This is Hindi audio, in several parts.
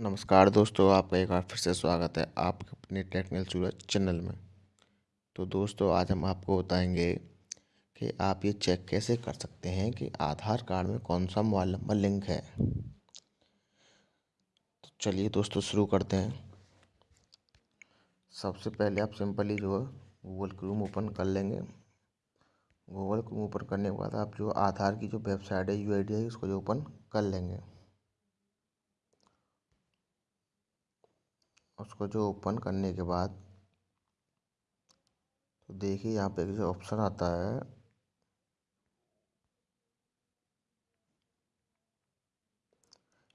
नमस्कार दोस्तों, आपका एक बार फिर से स्वागत है आपके अपने टेक्निकल सूरज चैनल में। तो दोस्तों, आज हम आपको बताएँगे कि आप ये चेक कैसे कर सकते हैं कि आधार कार्ड में कौन सा मोबाइल नंबर लिंक है। तो चलिए दोस्तों, शुरू करते हैं। सबसे पहले आप सिंपली जो है गूगल क्रूम ओपन कर लेंगे। गूगल क्रूम ओपन करने के बाद आप जो आधार की जो वेबसाइट है यू है, उसको जो ओपन कर लेंगे। उसको जो ओपन करने के बाद तो देखिए यहाँ पे जो ऑप्शन आता है।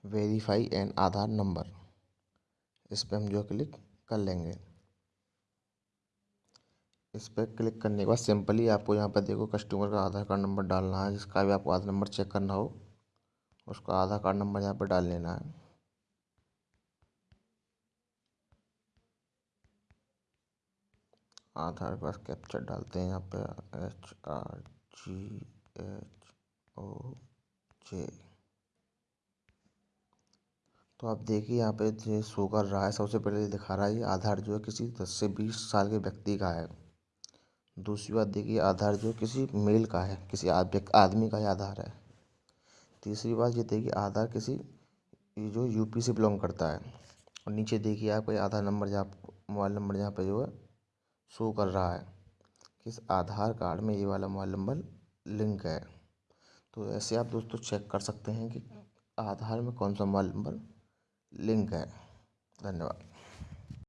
वेरीफाई एन आधार नंबर इस पर हम जो क्लिक कर लेंगे। इस पर क्लिक करने के बाद सिंपली आपको यहाँ पर देखो कस्टमर का आधार कार्ड नंबर डालना है, जिसका भी आपको आधार नंबर चेक करना हो, उसका आधार कार्ड नंबर यहाँ पर डाल लेना है। आधार पास कैप्चर डालते हैं यहाँ पे H R G H O J तो आप देखिए यहाँ पे जो शो कर रहा है, सबसे पहले दिखा रहा है ये आधार जो है किसी दस से बीस साल के व्यक्ति का है। दूसरी बात देखिए आधार जो किसी मेल का है, किसी आदमी का ही आधार है। तीसरी बात ये देखिए आधार किसी, ये जो यूपी से बिलोंग करता है। और नीचे देखिए आपका आधार नंबर जहाँ मोबाइल नंबर जहाँ पे जो है शो कर रहा है कि इस आधार कार्ड में ये वाला मोबाइल नंबर लिंक है। तो ऐसे आप दोस्तों चेक कर सकते हैं कि आधार में कौन सा मोबाइल नंबर लिंक है। धन्यवाद।